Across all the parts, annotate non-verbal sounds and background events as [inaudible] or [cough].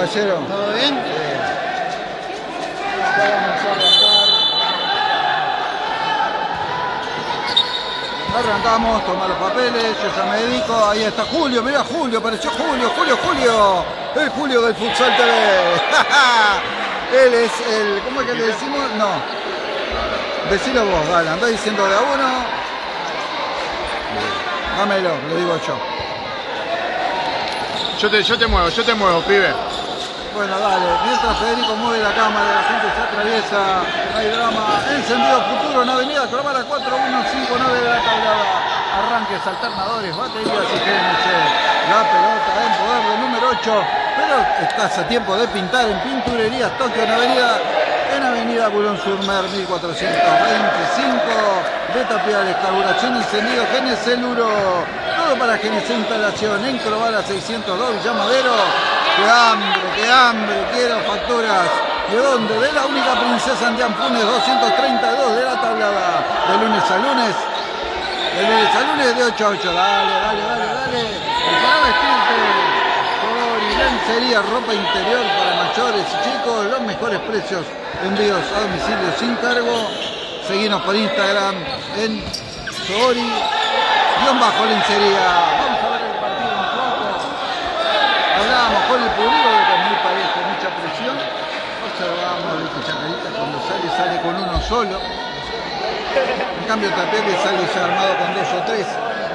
caballero? ¿Todo bien? Ya vamos a arrancar. Arrancamos, toma los papeles, yo ya me dedico, ahí está Julio, mira Julio, apareció Julio, Julio, Julio, el Julio del Futsal TV. [laughs] Él es el, ¿cómo es que le decimos? No. Decilo vos, dale, andá diciendo de a uno. Dámelo, lo digo yo. Yo te, yo te muevo, yo te muevo, pibe. Bueno, dale. Mientras Federico mueve la cámara, la gente se atraviesa, hay drama. Encendido futuro en Avenida Clavara 4159 de la tablada. Arranques alternadores, baterías y GNC. La pelota en poder del número 8. Pero estás a tiempo de pintar en Pinturerías Tokio en Avenida en Avenida Bulón Surmer 1425 de tapiales, carburación encendido, GNC Luro, todo para GNC instalación en Crovara 602 Villamadero. ¡Qué hambre, qué hambre! Quiero facturas. ¿De dónde? De la única princesa en Diampunes 232 de la tablada. De lunes a lunes. De lunes a lunes de 8 a 8. Dale, dale, dale, dale. Para vestirte. Por lencería, ropa interior para mayores y chicos. Los mejores precios. Envíos a domicilio sin cargo. Seguinos por Instagram en Sori. Guión bajo lencería. Vamos a ver el partido un poco. Hablábamos con el público que es muy parejo, mucha presión. Observábamos que Chacarita cuando sale, sale con uno solo. En cambio Tapete sale armado con dos o tres.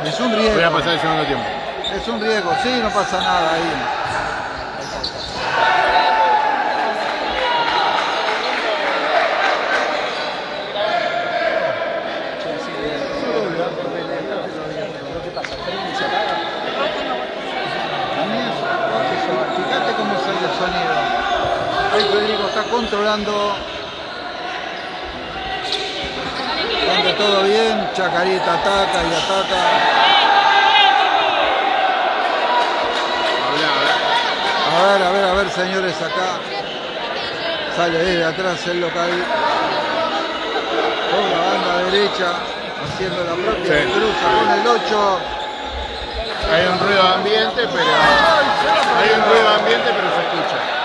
Es un riesgo. Voy a pasar el segundo tiempo. Es un riesgo, sí, no pasa nada ahí. Fíjate cómo sale el sonido. Ahí Federico está controlando. Cuando todo bien, Chacarita ataca y ataca. A ver, a ver, a ver, señores, acá. Sale desde atrás el local. Con la banda derecha, haciendo la propia Sí. cruza con el 8. Hay un ruido de ambiente, pero. Hay un ruido de ambiente, pero se escucha.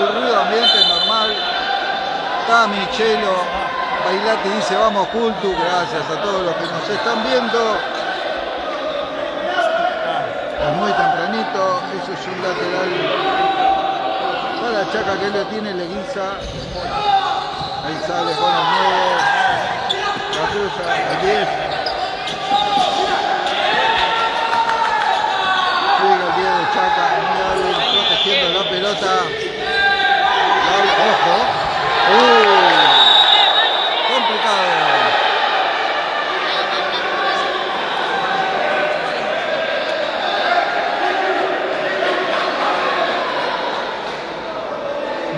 Ambiente normal. Está Michelo. Bailati dice vamos cultu. Gracias a todos los que nos están viendo. Es muy tempranito. Eso es un lateral. Para Chaca que le tiene le guisa. Ahí sale con el 9. La cruza el 10. Sigue el 10 de Chaca, protegiendo la pelota. Ojo. Uh, complicado.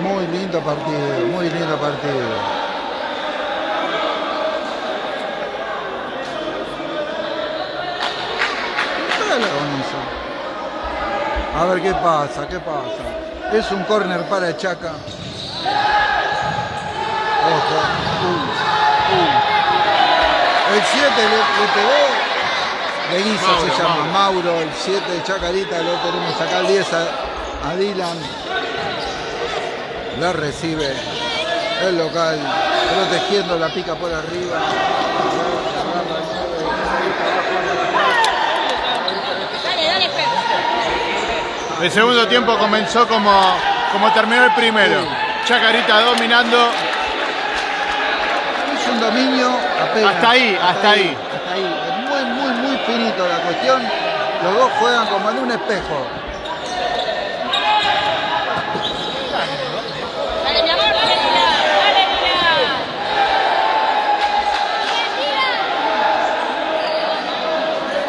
Muy lindo partido, muy lindo partido. A ver qué pasa, qué pasa. Es un córner para Chaca. Ojo. Uh, uh. El 7 le, le pegó. De Guisa Mauro, se llama Mauro. Mauro. El 7 de Chacarita. Lo tenemos acá el 10 a, a Dylan. La recibe el local. Protegiendo la pica por arriba. Dale, dale, Pepe. El segundo tiempo comenzó como, como terminó el primero. Chacarita dominando. Un dominio apenas. Hasta ahí, hasta ahí. Hasta ahí. Es muy, muy, muy finito la cuestión. Los dos juegan como en un espejo.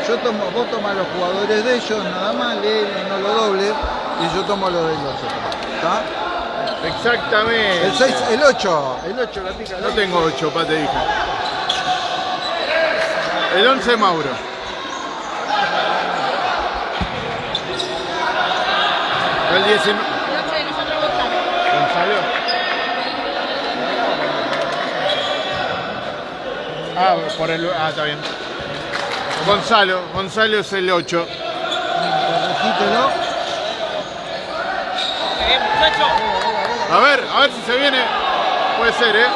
Yo tomo, vos tomás los jugadores de ellos, nada más, lee, no lo doble, y yo tomo los de los otros. ¿Está? Exactamente. El 6, el 8, el 8 la pica. No tengo 8, pa, te dije. El 11 Mauro. El 19. El ocho de nosotros Gonzalo. Gonzalo. Ah, por el. Ah, está bien. Gonzalo. Gonzalo es el 8. Corregítelo. A ver, a ver si se viene. Puede ser, ¿eh?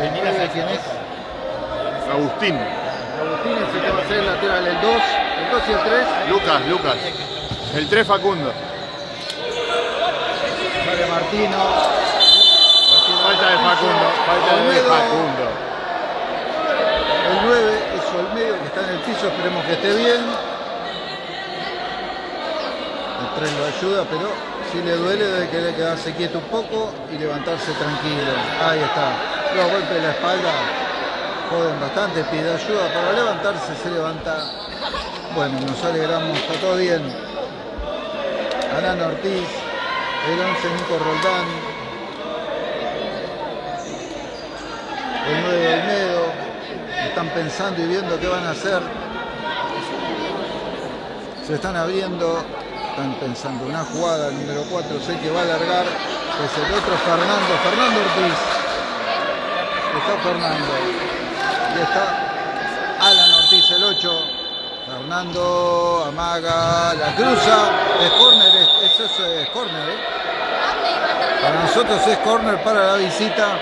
¿El nueve quién es? Agustín. Agustín es el que va a ser el lateral, el 2, el 2 y el 3. Lucas, Lucas. El 3 Facundo. Sale Martino. Falta de Facundo. Falta de Olmedo. Facundo. El 9 es Olmedo que está en el piso, esperemos que esté bien. El 3 lo ayuda, pero si le duele debe querer quedarse quieto un poco y levantarse tranquilo. Ahí está. Los golpes de la espalda joden bastante, pide ayuda para levantarse, se levanta. Bueno, nos alegramos, está todo bien. Arana Ortiz, el 11 Nico Roldán, el 9 Olmedo, están pensando y viendo qué van a hacer. Se están abriendo, están pensando una jugada, el número 4 sé que va a alargar, es el otro Fernando, Fernando Ortiz. Está Fernando. Y está Alan Ortiz, el 8. Fernando amaga, la cruza, es córner, es- eso es, es córner, ¿eh? Para nosotros es córner para la visita.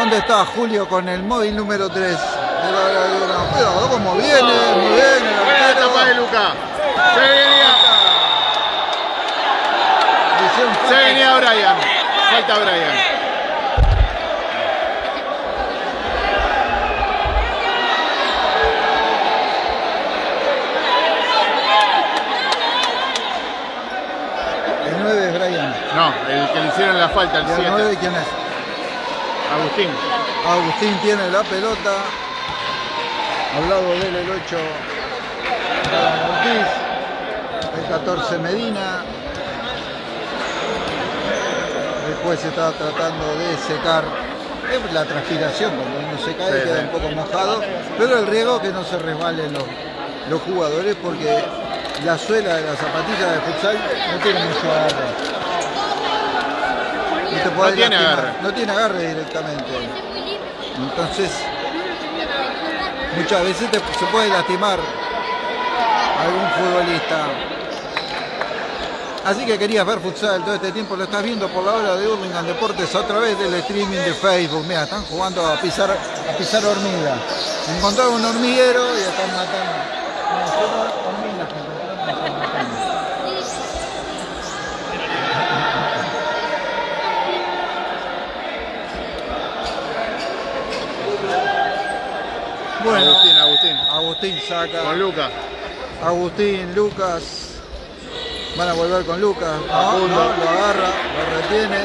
¿Dónde está Julio con el móvil número 3? Pero cómo viene, muy bien, Buena etapa de Lucas. Se venía, se venía Brian. Falta Brian. El 9 es Brian. No, el que le hicieron la falta, el ¿Y el 7. 9 quién es? Agustín. Agustín tiene la pelota. Al lado de él el 8. Alan Ortiz. El 14 Medina. Después está tratando de secar es la transpiración, cuando uno se cae Sí, queda sí. un poco mojado, pero el riesgo es que no se resbalen los, los jugadores porque la suela de la zapatilla de futsal no tiene mucho agarre. No, te podés tiene lastimar, agarre. No tiene agarre directamente. Entonces, muchas veces te- se puede lastimar algún futbolista. Así que querías ver futsal todo este tiempo, lo estás viendo por la hora de Hurlingham Deportes a través del streaming de Facebook. Mira, están jugando a pisar, a pisar hormiga. Encontraron un hormiguero y están matando. No, son hormigas que encontraron y están matando. Bueno, Agustín, Agustín. Saca. Con Lucas. Agustín, Lucas. Van a volver con Lucas. No, no, lo agarra, lo retiene.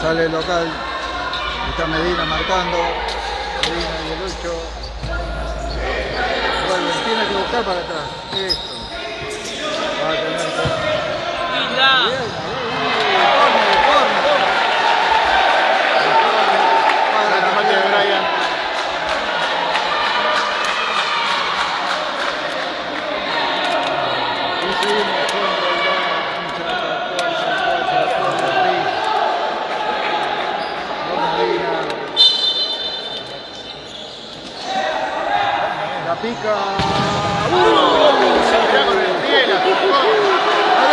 Sale el local. Está Medina marcando. Medina y el 8. Vuelve, tiene que buscar para atrás. Esto. Va a tener que.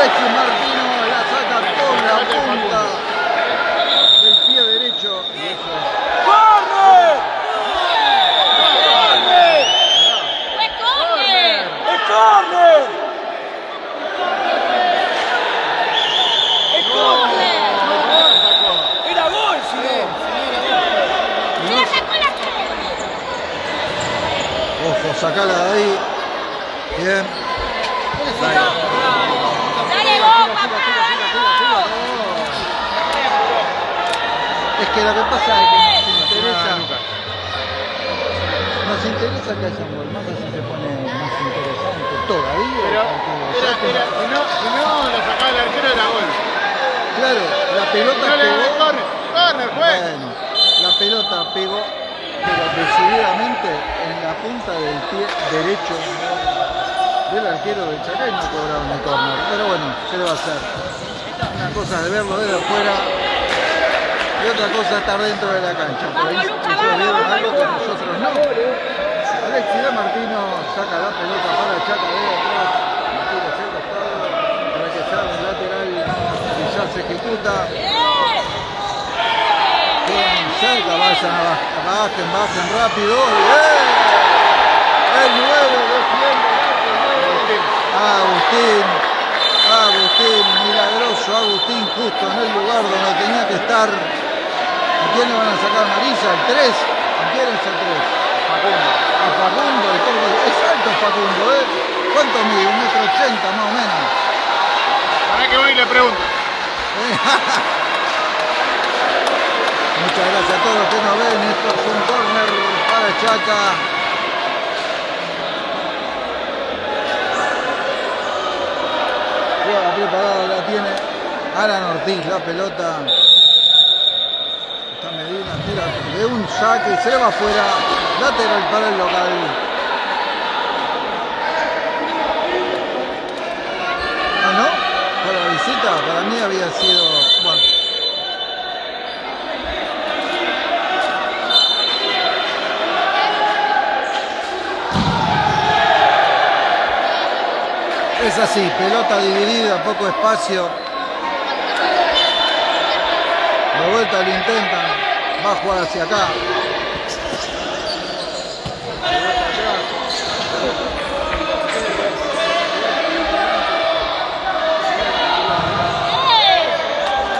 Alexis Martino la saca con la punta del pie derecho. Y eso es ¡Fue córner! ¡Es córner! ¡Es córner! ¡Era gol, si no! ¡Se la sacó la Ojo, sacala de ahí. Bien. Es que lo que pasa es que nos interesa, nos interesa que haya un gol, más así se pone más interesante todavía. Pero si, no, si no lo sacaba el arquero era gol. Claro, la pelota No le pegó. corner, corner, fue. Bueno, la pelota pegó pero decididamente en la punta del pie derecho del arquero del Chaca y no cobraron el córner. Pero bueno, ¿qué le va a hacer? Una cosa es verlo desde afuera y otra cosa estar dentro de la cancha. Pero ahí vieron vamos, algo que nosotros no. Alexis de Martino saca la pelota para Chaca de atrás. Martino el costado para que salga el lateral y ya se ejecuta. Bien, cerca, vayan, abajo, bajen, bajen rápido. Bien. El 9 defiende. Agustín, Agustín, milagroso Agustín, justo en el lugar donde tenía que estar. ¿A quién le van a sacar amarilla? ¿El 3? ¿A quién es el 3? Facundo. A Facundo, el corto. Es alto Facundo, ¿eh? ¿Cuánto mide? Un metro ochenta más o menos. Para que voy y le pregunto. [laughs] Muchas gracias a todos los que nos ven. Esto es un corner para Chaca. Juega preparada, la tiene Alan Ortiz, la pelota. Está Medina, tira de un saque se va afuera. Lateral para el local. Ah, no? Para la visita, para mí había sido. Bueno. Es así, pelota dividida, poco espacio. De vuelta lo intentan, va a jugar hacia acá.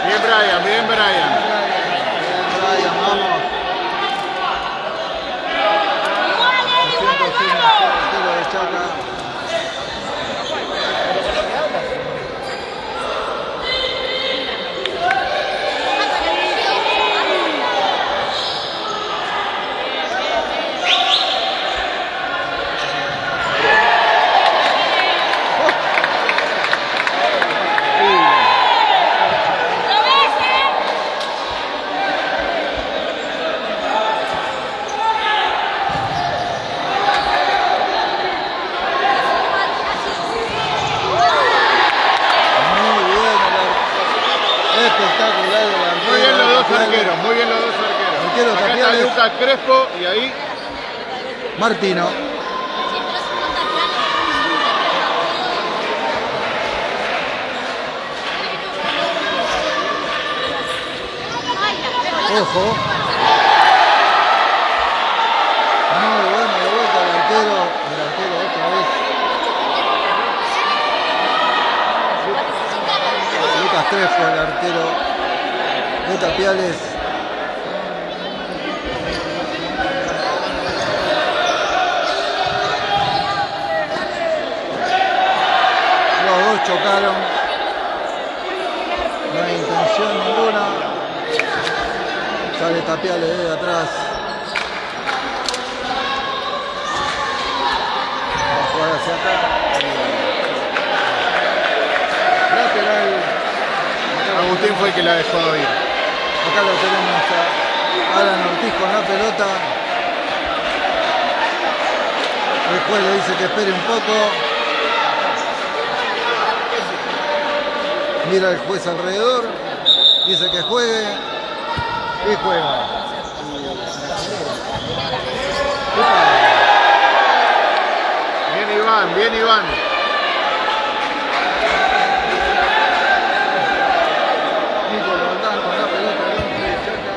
Bien Brian, bien Brian. Bien, Brian, vamos. Haciendo sin tiro de Chaca. ¿Lo ves, eh? Muy bien, el ar- espectacular el arquero. Muy bien los dos Tapiales. arqueros, muy bien los dos arqueros. Arquero Acá está Tapiales. Lucas Crespo y ahí Martino. Ojo. Muy bueno de vuelta el arquero. El arquero otra vez. Lucas Crespo, el arquero de Tapiales. Los dos chocaron. No hay intención ninguna. Sale Tapiales desde atrás. Va a jugar hacia acá. Lateral. Agustín fue el que la dejó ir. Acá lo tenemos a Alan Ortiz con la pelota. El juez le dice que espere un poco. Mira el juez alrededor. Dice que juegue. Y juega. Bien Iván, bien Iván. Nico Roldán con la pelota dentro de Chaca.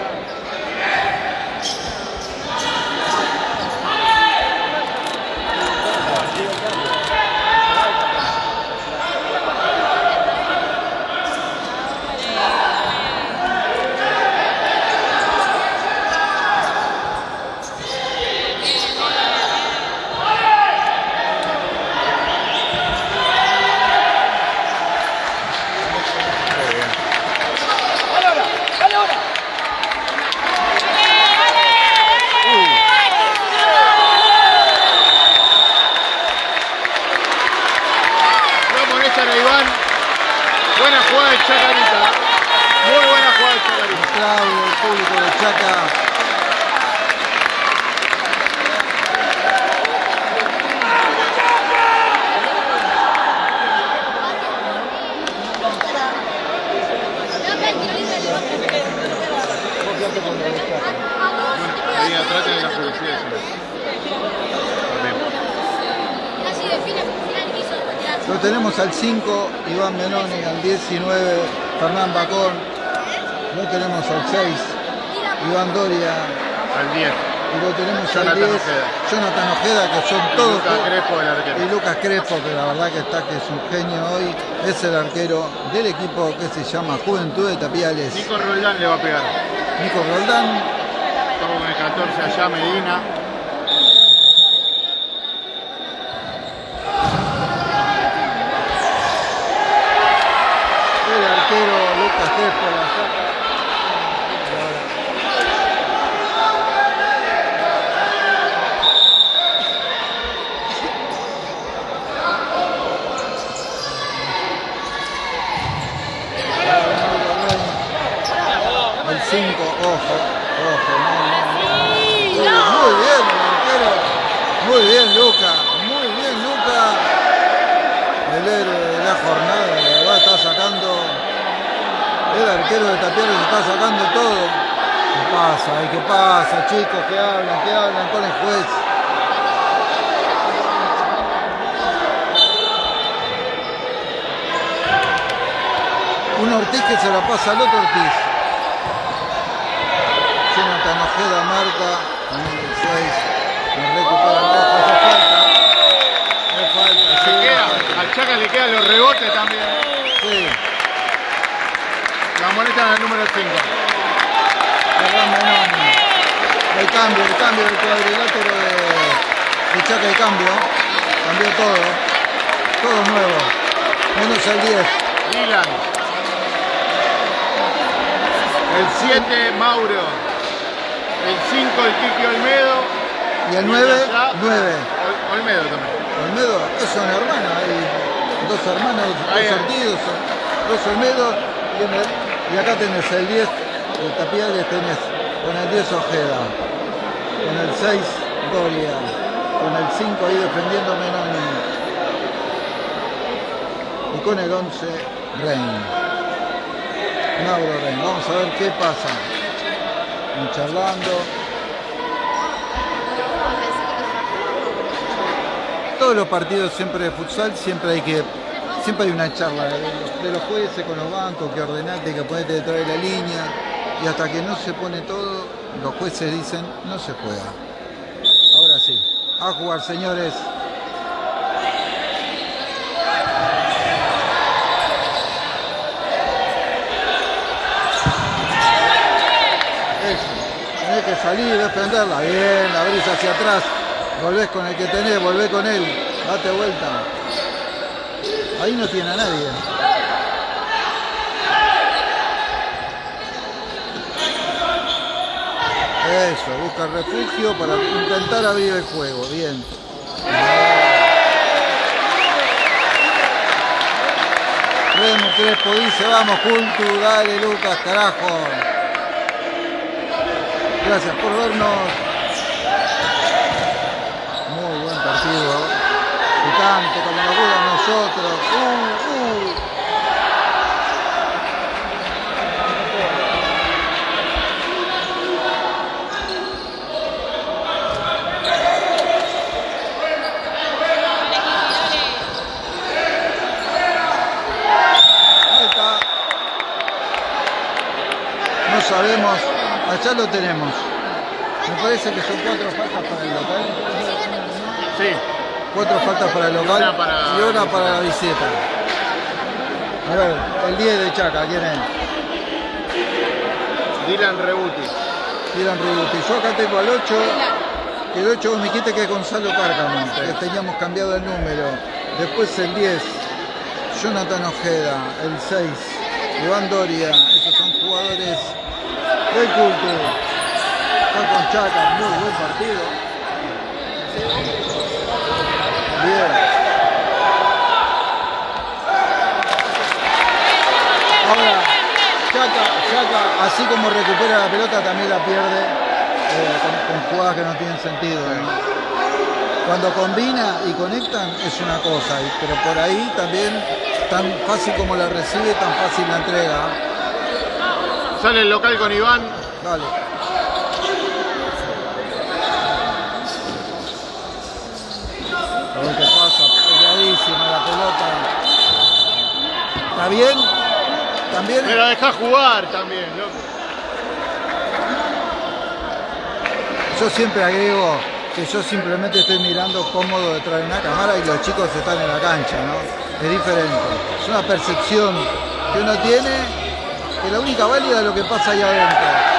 Dale ahora, dale ahora. No molestan a Iván. Buena jugada de Chacarita. Muy buena jugada de Chacarita. Aplaude el público de Chaca. Lo tenemos al 5, Iván Menoni, al 19, Fernán Bacón. Lo tenemos al 6, Iván Doria. Al 10. Y lo tenemos al Jonathan 10, Ojeda. Jonathan Ojeda, que son Y todos. Lucas Crespo, el arquero. Y Lucas Crespo, que la verdad que está que es un genio hoy, es el arquero del equipo que se llama Juventud de Tapiales. Nico Roldán le va a pegar. Nico Roldán, Estamos con el 14 allá, Medina. el arquero Lucas Crespo la saca. El 5, ojo, ojo, no, no, no. Muy bien, el arquero. Muy bien, Luca. Muy bien, Luca. El héroe de la jornada, la verdad, está sacando. El arquero de Tapiales está sacando todo. ¿Qué pasa? Ay, ¿Qué pasa, chicos? ¿Qué hablan? ¿Qué hablan con el juez? Un Ortiz que se la pasa al otro Ortiz. Jonathan Ojeda marca, el 6, me recupera falta. Me falta, sí. Le queda, al Chaca le quedan los rebotes también. Sí, La molestan al número 5. Ferran Menoni. El cambio, el cambio del cuadrilátero de, de Chaca de cambio. Cambió todo. Todo nuevo. Menos el 10. Dylan. El 7, Mauro. El 5, el Kiki Olmedo. Y el 9, allá, 9. Ol- Olmedo también. Olmedo es una hermana, hay dos hermanos, Ahí dos sortidos, dos Olmedo, y, el- y acá tenés el 10, el Tapiales tenés con el 10 Ojeda, con el 6 Doria, con el 5 ahí defendiendo Menoni, y con el 11 Rein. Mauro Rein, vamos a ver qué pasa. Charlando. todos los partidos siempre de futsal siempre hay que siempre hay una charla de los, jueces con los bancos que ordenate que ponete detrás de la línea y hasta que no se pone todo los jueces dicen no se juega ahora sí a jugar señores Eso. Tenés que salir, defenderla. Bien, la abrís hacia atrás. Volvés con el que tenés, volvés con él. Date vuelta. Ahí no tiene a nadie. Eso, busca refugio para intentar abrir el juego. Bien. Remo Crespo dice, vamos Cultu, dale Lucas, carajo. Gracias por vernos. Muy buen partido. Picante, como nos gusta a nosotros. Uh, uh. No sabemos. Allá lo tenemos. Me parece que son cuatro faltas para el local. Sí. Cuatro faltas para el local Y una para- y una para la visita. A ver, el 10 de Chaca, ¿quién es? Dylan Rebuti. Tiran Ributi. Yo acá tengo al 8, que el 8 me quite que es Gonzalo Cárcamo, que teníamos cambiado el número. Después el 10, Jonathan Ojeda, el 6, Iván Doria, esos son jugadores del culto. Está con Chaca, muy buen partido. Bien. Ahora, Chaca, Chaca, así como recupera la pelota, también la pierde eh, con, con jugadas que no tienen sentido. ¿no? Cuando combina y conectan es una cosa, pero por ahí también tan fácil como la recibe, tan fácil la entrega. Sale el local con Iván. Dale. A ver qué pasa, pegadísima la pelota. Bien. También. Pero deja jugar también, loco. Yo siempre agrego que yo simplemente estoy mirando cómodo detrás de una cámara y los chicos están en la cancha, ¿no? Es diferente. Es una percepción que uno tiene que la única válida es lo que pasa ahí adentro.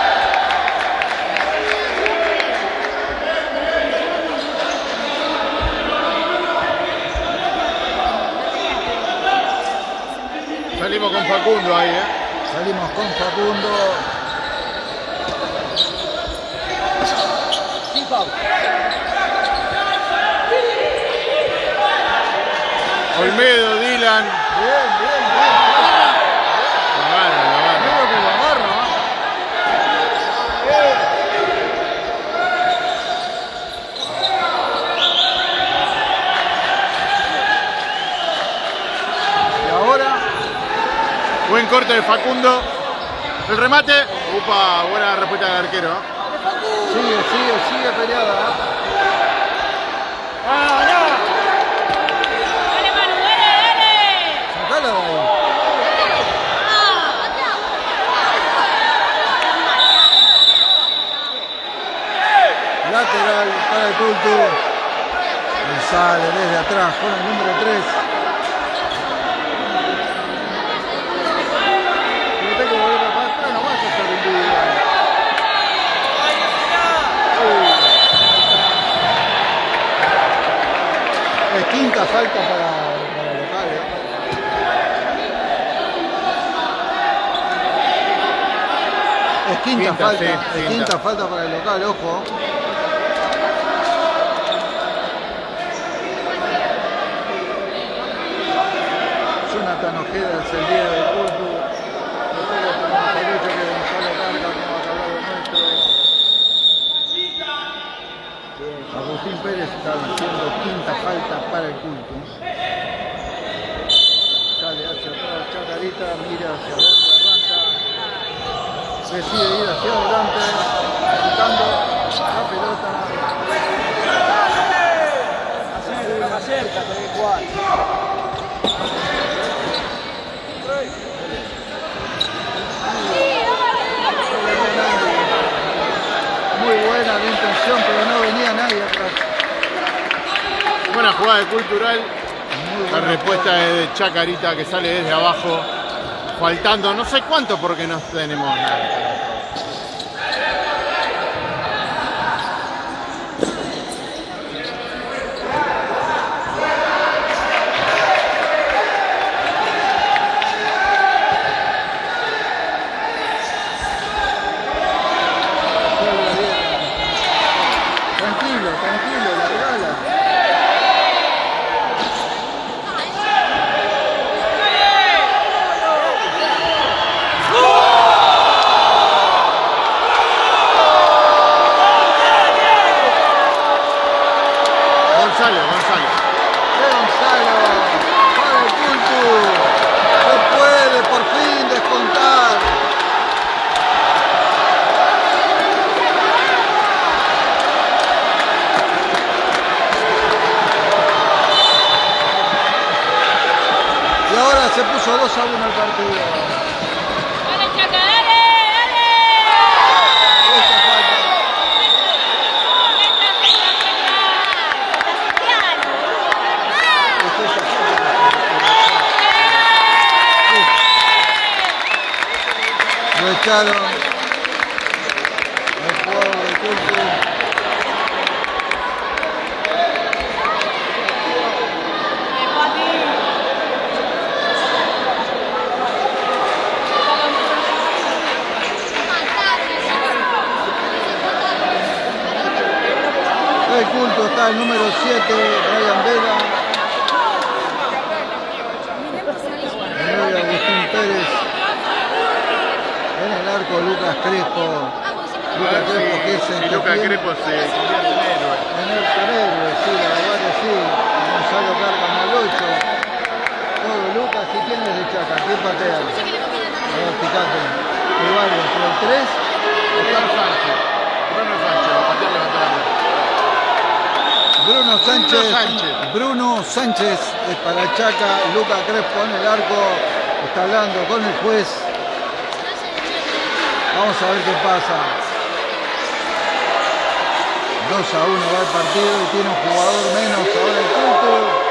Salimos con Facundo ahí, ¿eh? Salimos con Facundo. Sin. Olmedo, Dylan. Bien, bien, bien. Lo agarra, lo agarra. Creo que lo agarra. ¿eh? Y ahora Corte de Facundo. El remate. Upa, buena respuesta del arquero. sigue, sigue, sigue peleada. ¿eh? Dale, Manu, dale, dale. Sacala de ahí. Lateral para el culto. Sale desde atrás con el número 3. No tengo que volver para atrás, no vas a estar individual. Es quinta falta para, para el local. ¿eh? Es quinta, Quinta, falta, sí, es quinta. quinta falta para el local, ojo. Jonathan Ojeda es el día del culto. Después le tenemos derecho que Gonzalo Carga, como acabó de nuestro. Agustín Pérez está diciendo quinta falta para el culto. Sale hacia atrás, Chacarita, mira hacia dónde arranca. Decide ir hacia adelante, buscando la pelota. Muy buena la intención, pero no venía nadie atrás. Buena jugada de cultural. La respuesta es de Chacarita que sale desde abajo. Faltando no sé cuánto porque no tenemos nada. Tranquilo, tranquilo, largala. Gonzalo, Gonzalo. Gonzalo, para el Cultu. No puede por fin descontar. Y ahora se puso 2 a 1 el partido. Dale, Chaca, dale, dale. Esta falta. Es esa falta. Lo echaron. El jugador del Cultu. Culto está el número 7, Brian Vela. El 9, Agustín Pérez. En el arco, Lucas Crespo. Lucas Crespo, que es el Si Lucas Crespo se convierte en héroe. en el sí, la verdad que sí. Gonzalo Carga al 8. Todo Lucas, ¿y quién es de Chaca? ¿Quién patea? A ver, fíjate. El 3 Bruno Sánchez. Bruno Sánchez, va a patear levantar la mano. Bruno Sánchez, Sánchez. Bruno Sánchez es para Chaca, Luca Crespo en el arco, Está hablando con el juez. Vamos a ver qué pasa. 2 a 1 va el partido y tiene un jugador menos ahora el culto.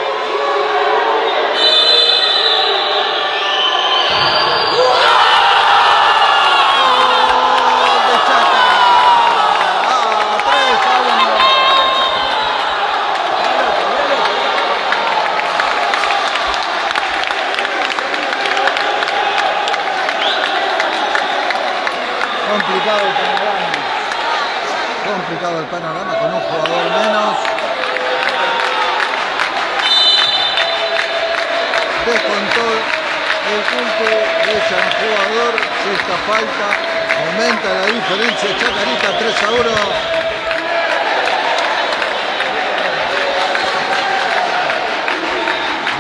Descontó el culto, echa un jugador, sexta falta, aumenta la diferencia, Chacarita 3 a 1.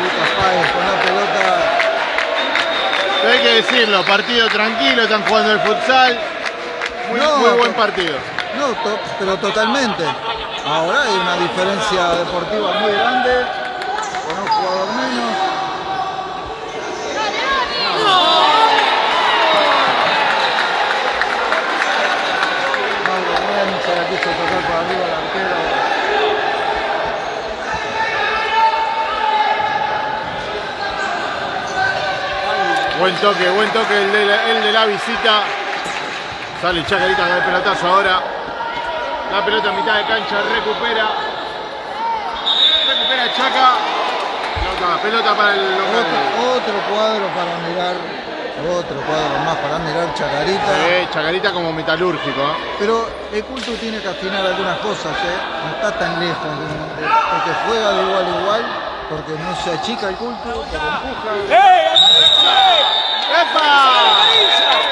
Lucas Páez con la pelota hay que decirlo, partido tranquilo, están jugando el futsal. Muy, No, muy buen partido. No, to- pero totalmente. Ahora hay una diferencia deportiva muy grande, con un jugador menos. Mauro Remy se la quiso tocar por arriba al arquero. Buen toque, buen toque el de la, el de la visita. Sale Chacarita con el pelotazo ahora. La pelota en mitad de cancha, recupera. Recupera Chaca. Pelota, pelota para el local. Otro, otro cuadro para mirar, otro cuadro más para mirar Chacarita. Eh, Chacarita como metalúrgico. ¿eh? Pero el culto tiene que afinar algunas cosas, ¿eh? no está tan lejos de, de- de que juega de igual a igual, porque no se achica el culto, pero empuja. ¡Eh! Eva!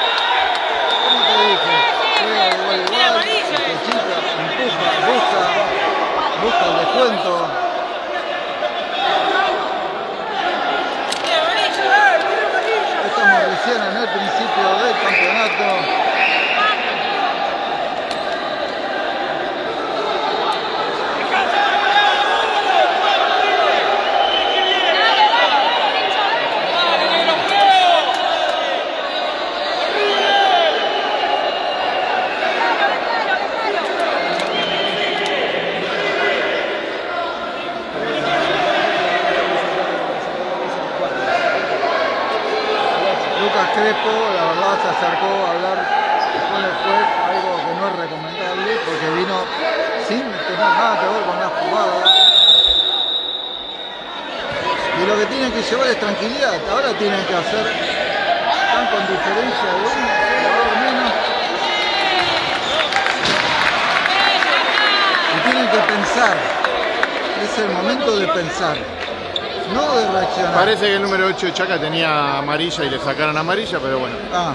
Que el número 8 de Chaca tenía amarilla y le sacaron amarilla, pero bueno, Ah,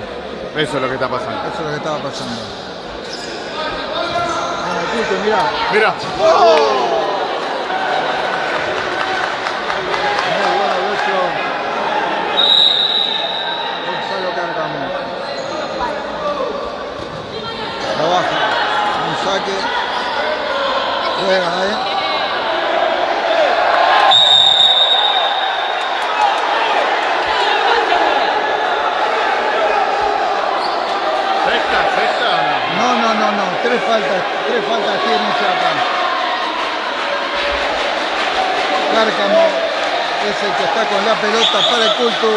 eso es lo que está pasando. Eso es lo que estaba pasando. Ah, Tito, mirá. Mira, bueno el ocho. Gonzalo Cárcamo. Trabaja. Un saque. Juega, ¿eh? sexta, sexta. No, no, no, no. Tres faltas. Tres faltas tiene Chapa. Cárcamo es el que está con la pelota para el culto.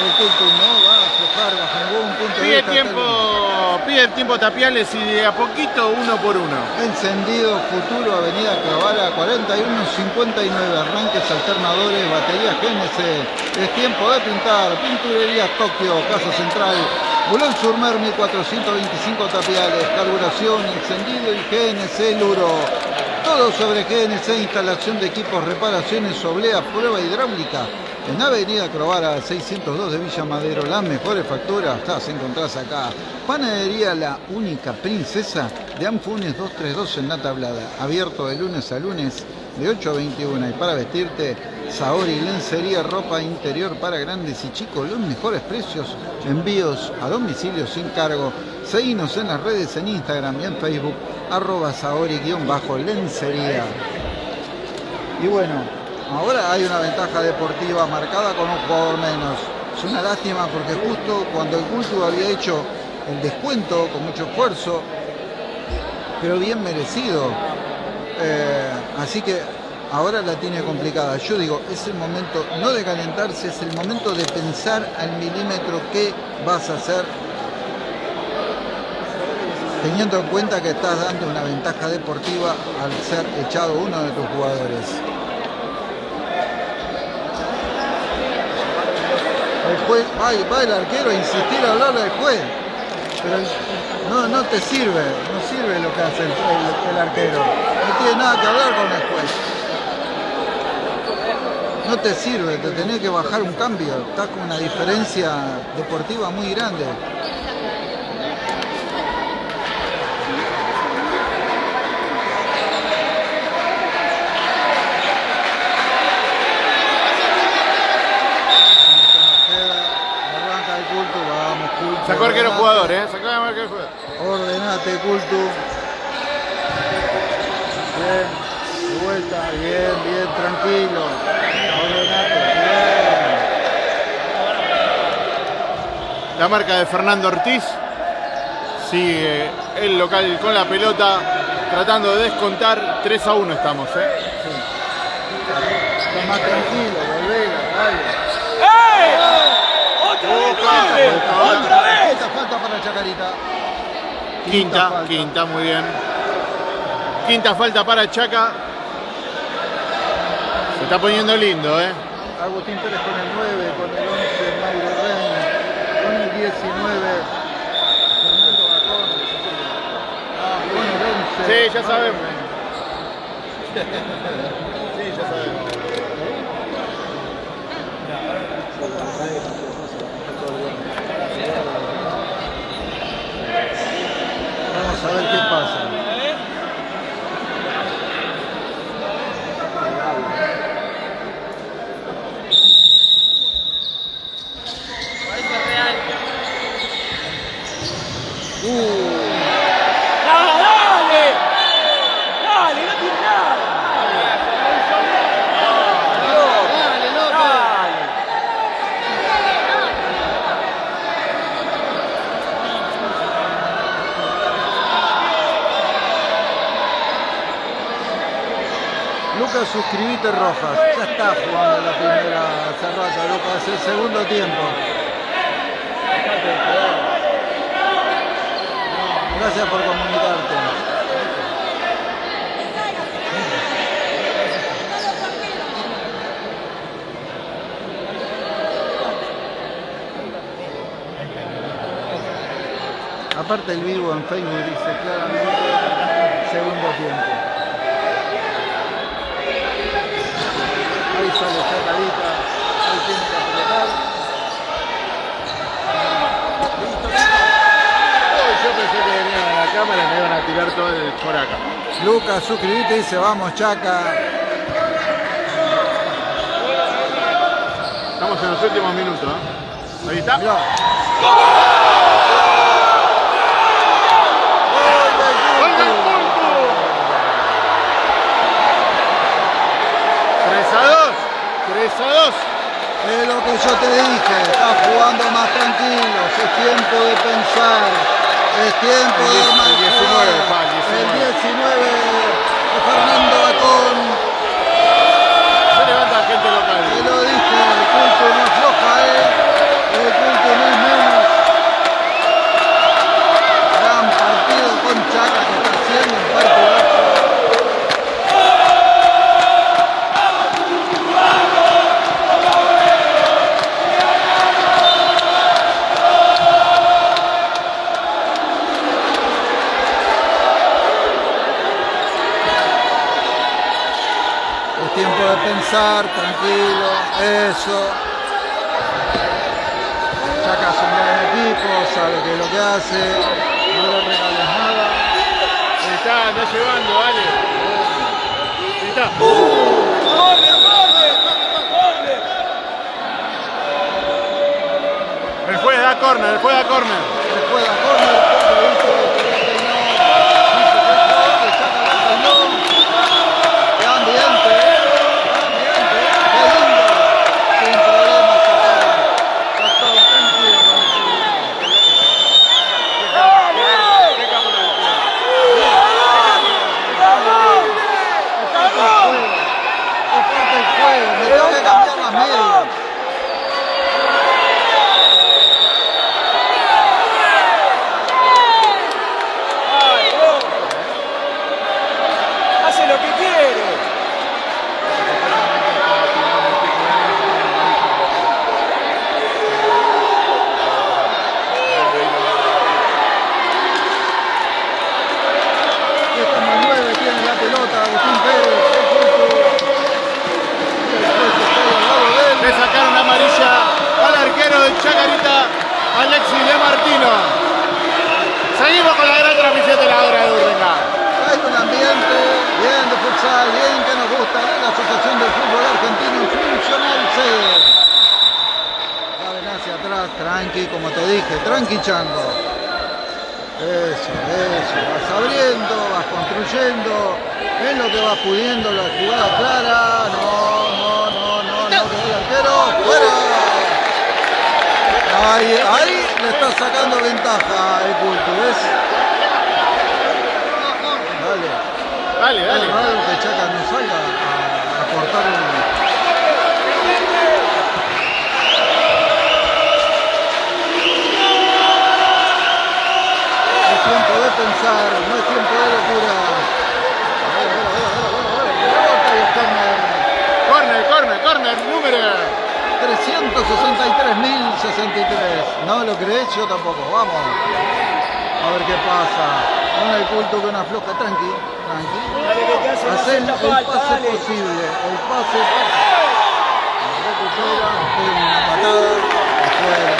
El culto no va a aflojar bajo ningún punto de Pide vista. tiempo, pide tiempo Tapiales y de a poquito uno por uno. Encendido, futuro, Avenida Cavara, 4159, arranques alternadores, baterías GNC. Es tiempo de pintar, pinturerías Tokio, Casa Central, Bulón Surmer 1425 Tapiales, carburación, encendido y GNC Luro. Todo sobre GNC, instalación de equipos, reparaciones, oblea, prueba hidráulica. En Avenida Crovara 602 de Villa Madero, las mejores facturas las encontrás acá. Panadería La Única Princesa de Anfunes 232 en la tablada. Abierto de lunes a lunes de 8 a 21. Y para vestirte, Saori Lencería, ropa interior para grandes y chicos. Los mejores precios, envíos a domicilio sin cargo. Seguinos en las redes en Instagram y en Facebook, arroba Saori-lencería. Y bueno, ahora hay una ventaja deportiva marcada con un jugador menos. Es una lástima porque justo cuando el culto había hecho el descuento con mucho esfuerzo, pero bien merecido. Eh, así que ahora la tiene complicada. Yo digo, es el momento no de calentarse, es el momento de pensar al milímetro qué vas a hacer, teniendo en cuenta que estás dando una ventaja deportiva al ser echado uno de tus jugadores. Juez, va, el arquero a insistir a hablarle al juez, pero no, no te sirve, no sirve lo que hace el- el arquero, no tiene nada que hablar con el juez. No te sirve, te tenés que bajar un cambio, estás con una diferencia deportiva muy grande. Arranca el culto, vamos culto. Sacó arquero jugador, ¿eh? Sacó arquero jugador. Ordenate, culto. Bien, de vuelta, bien, bien, tranquilo. Ordenate, bien. La marca de Fernando Ortiz. Sigue el local con la pelota. Tratando de descontar. 3 a 1 estamos, ¿eh? Está más tranquilo, ¡Otra vez, nueve! ¡Otra vez! Quinta falta para Chacarita. Quinta, falta. quinta, muy bien. Quinta falta para Chaca. Se está poniendo lindo, ¿eh? Agustín Pérez con el 9, con el 11 Mauro Rein, con el 19 Fernando Bacón, Ah, con el 11 Sí, ya sabemos. Rein. Sí, ya sabemos. Vamos a ver qué pasa. ¡Ah, dale! ¡Dale, no tiene nada! ¡Dale, loco! ¡Dale! Lucas, suscribite Rojas. Ya está jugando la primera hace rato, Lucas, el segundo tiempo. Gracias por comunicarte. Aparte el vivo en Facebook dice claramente segundo tiempo. Ahí sale Chacarita, ahí tiene que apretar. Yo pensé que venían a la cámara y me iban a tirar todo el por acá. Lucas, suscribite y dice vamos Chaca. Estamos en los últimos minutos, ¿eh? Ahí está. Mirá. ¡Gol del punto! 3 a 2. 3 a 2. Es lo que yo te dije, estás jugando más tranquilo, es tiempo de pensar, es tiempo El de diez- mal el 19, jugar. pa, el 19. El corner, 363.063. ¿No lo crees? Yo tampoco. Vamos. A ver qué pasa. Con el culto que una floja. Tranqui, tranqui. Hacen el pase posible. El pase. Recupera. pega Una patada. Afuera.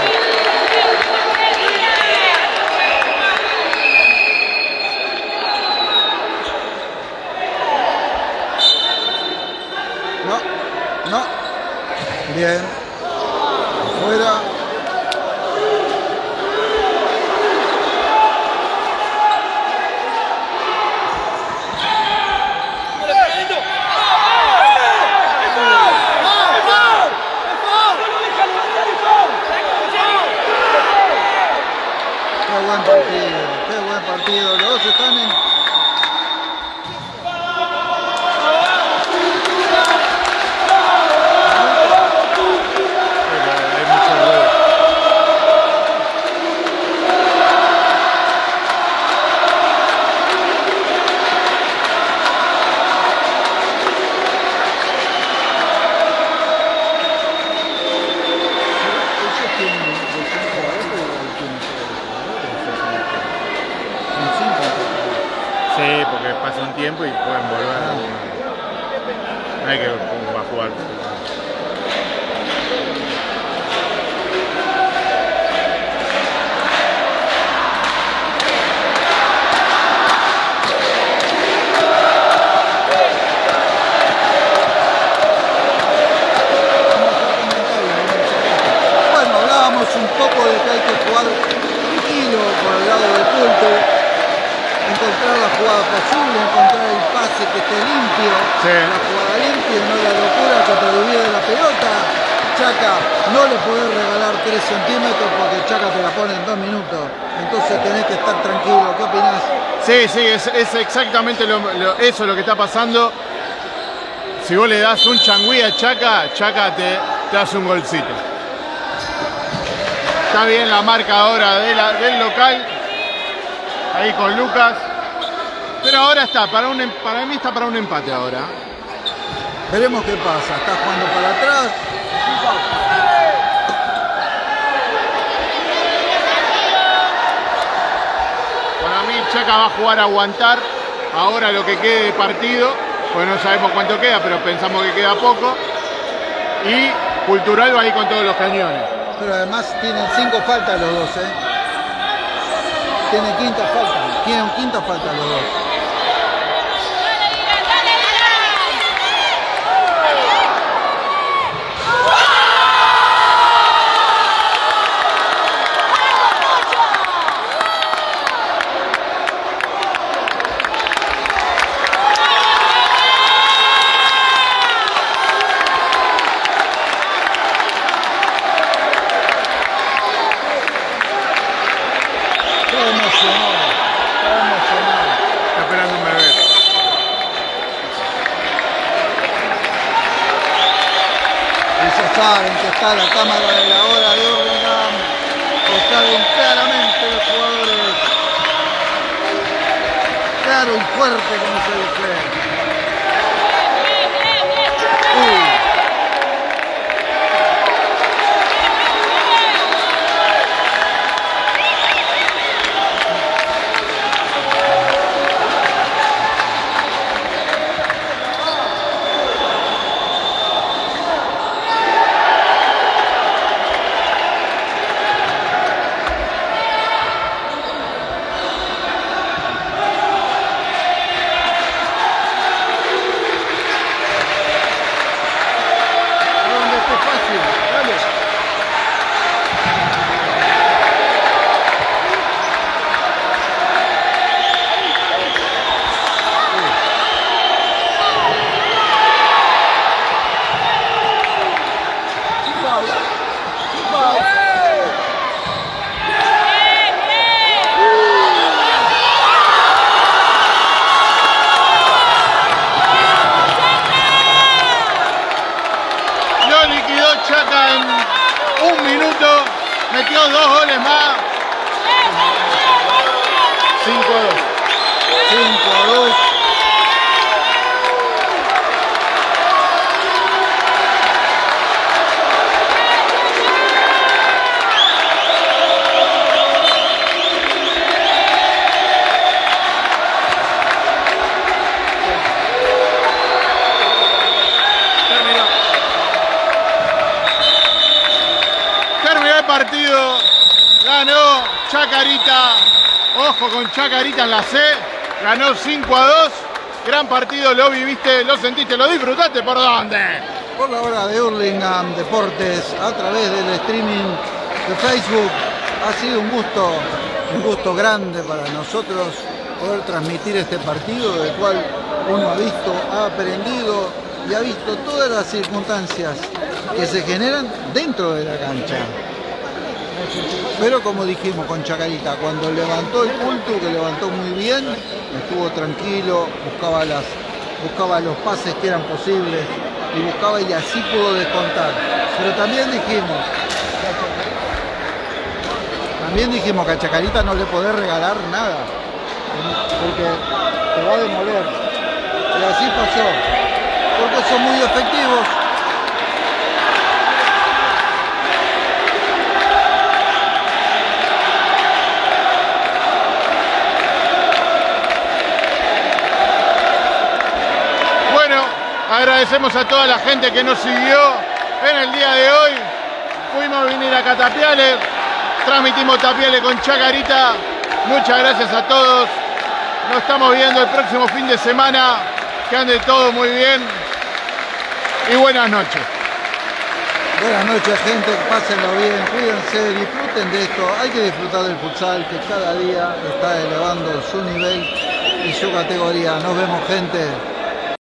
No, no. Bien. Sí, porque pasa un tiempo y pueden volver. No hay que va a jugar. Bueno, hablábamos un poco de que hay que jugar tranquilo por el lado del culto, encontrar la jugada posible, encontrar el pase que esté limpio, Sí. la jugada limpia y no la locura que te divide la pelota. Chaca, no le podés regalar 3 centímetros porque Chaca te la pone en 2 minutos. Entonces tenés que estar tranquilo. ¿Qué opinás? Sí, sí, es, es exactamente lo, lo- eso lo que está pasando. Si vos le das un changüí a Chaca, Chaca te, te hace un golcito. Está bien la marca ahora de la- del local. Ahí con Lucas. Pero ahora está, para, un, em- para mí está para un empate ahora. Veremos qué pasa. Está jugando para atrás. Para mí Chaca va a jugar a aguantar ahora lo que quede de partido, pues no sabemos cuánto queda, pero pensamos que queda poco. Y Cultural va a ir con todos los cañones. Pero además tienen 5 faltas los dos, ¿eh? Tienen quinta falta. Tienen quinta falta los dos. Chacarita en la C, ganó 5 a 2, gran partido, lo viviste, lo sentiste, lo disfrutaste, ¿por dónde? Por la hora de Hurlingham Deportes a través del streaming de Facebook. Ha sido un gusto, un gusto grande para nosotros poder transmitir este partido del cual uno ha visto, ha aprendido y ha visto todas las circunstancias que se generan dentro de la cancha. Pero como dijimos con Chacarita, cuando levantó el culto, que levantó muy bien, estuvo tranquilo, buscaba, las, buscaba los pases que eran posibles y buscaba y así pudo descontar. Pero también dijimos, también dijimos que a Chacarita no le podés regalar nada, porque te va a demoler. Y así pasó, porque son muy efectivos. Agradecemos a toda la gente que nos siguió en el día de hoy. Fuimos a venir acá a Tapiales, transmitimos Tapiales con Chacarita. Muchas gracias a todos. Nos estamos viendo el próximo fin de semana. Que ande todo muy bien. Y buenas noches. Buenas noches gente, pásenlo bien, cuídense, disfruten de esto. Hay que disfrutar del futsal que cada día está elevando su nivel y su categoría. Nos vemos gente.